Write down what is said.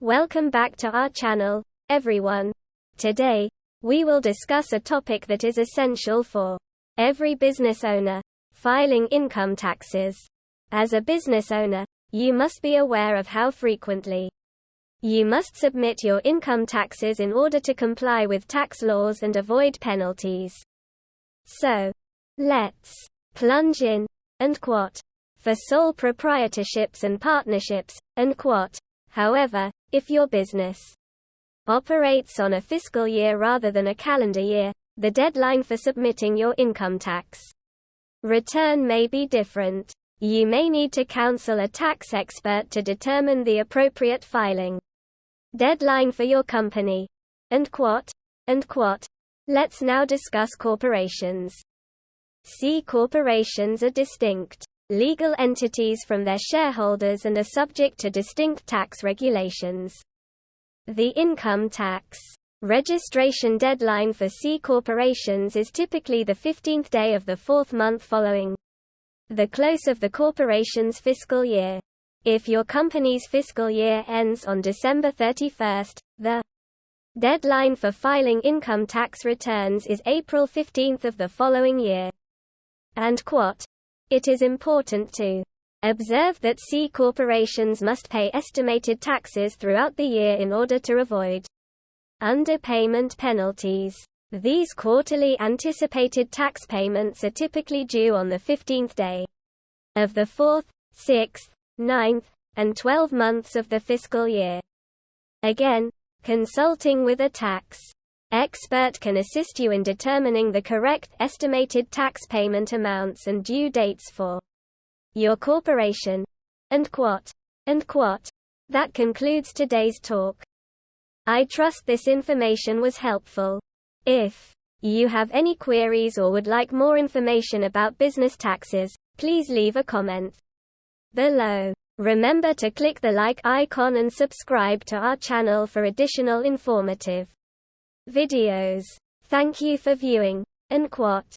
Welcome back to our channel, everyone. Today, we will discuss a topic that is essential for every business owner, filing income taxes. As a business owner, you must be aware of how frequently you must submit your income taxes in order to comply with tax laws and avoid penalties. So, let's plunge in, and quote, for sole proprietorships and partnerships, and quote, however, if your business operates on a fiscal year rather than a calendar year, the deadline for submitting your income tax return may be different. You may need to counsel a tax expert to determine the appropriate filing deadline for your company. And quote, and quote. Let's now discuss corporations. C corporations are distinct legal entities from their shareholders and are subject to distinct tax regulations. The income tax registration deadline for C corporations is typically the 15th day of the fourth month following the close of the corporation's fiscal year. If your company's fiscal year ends on December 31, the deadline for filing income tax returns is April 15 of the following year. And quote, it is important to observe that C corporations must pay estimated taxes throughout the year in order to avoid underpayment penalties. These quarterly anticipated tax payments are typically due on the 15th day of the 4th, 6th, 9th, and 12 months of the fiscal year. Again, consulting with a tax expert can assist you in determining the correct estimated tax payment amounts and due dates for your corporation. And quote. And quote. That concludes today's talk. I trust this information was helpful. If you have any queries or would like more information about business taxes, please leave a comment below. Remember to click the like icon and subscribe to our channel for additional informative videos. Thank you for viewing. And quote.